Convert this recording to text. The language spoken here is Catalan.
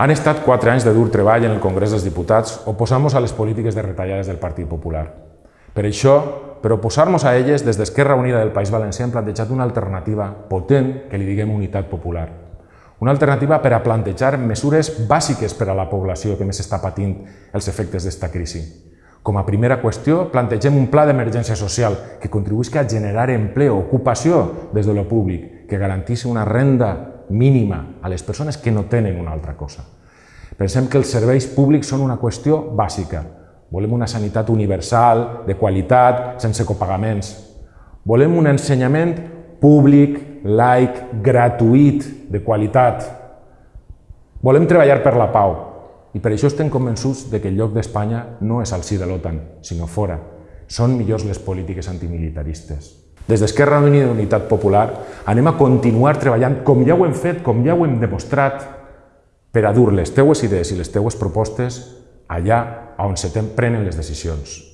Han estat quatre anys de dur treball en el Congrés dels Diputats oposant-nos a les polítiques de retallades del Partit Popular. Per això, per oposar-nos a elles, des d'Esquerra Unida del País Valencià hem plantejat una alternativa potent que li diguem unitat popular. Una alternativa per a plantejar mesures bàsiques per a la població que més està patint els efectes d'esta crisi. Com a primera qüestió, plantegem un pla d'emergència social que contribuïsca a generar empleo, ocupació des de lo públic, que garantís una renda mínima a les persones que no tenen una altra cosa. Pensem que els serveis públics són una qüestió bàsica. Volem una sanitat universal, de qualitat, sense copagaments. Volem un ensenyament públic, laic, gratuït, de qualitat. Volem treballar per la pau, i per això estem convençuts de que el lloc d'Espanya no és al si de l'OTAN, sinó fora. Són millors les polítiques antimilitaristes. Des d'Esquerra Unida i Unitat Popular anem a continuar treballant com ja ho hem fet, com ja ho hem demostrat, per a dur les teues idees i les teues propostes allà on se prenen les decisions.